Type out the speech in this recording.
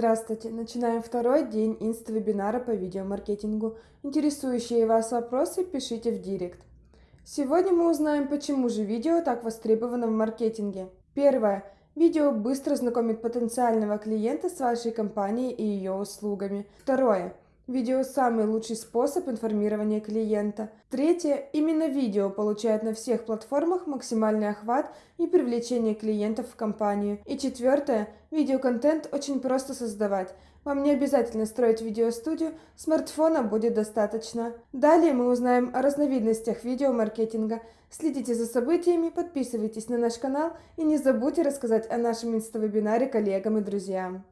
Здравствуйте! Начинаем второй день инст-вебинара по видеомаркетингу. Интересующие вас вопросы пишите в директ. Сегодня мы узнаем, почему же видео так востребовано в маркетинге. Первое. Видео быстро знакомит потенциального клиента с вашей компанией и ее услугами. Второе. Видео – самый лучший способ информирования клиента. Третье. Именно видео получает на всех платформах максимальный охват и привлечение клиентов в компанию. И четвертое. Видеоконтент очень просто создавать. Вам не обязательно строить видеостудию, смартфона будет достаточно. Далее мы узнаем о разновидностях видеомаркетинга. Следите за событиями, подписывайтесь на наш канал и не забудьте рассказать о нашем инставебинаре коллегам и друзьям.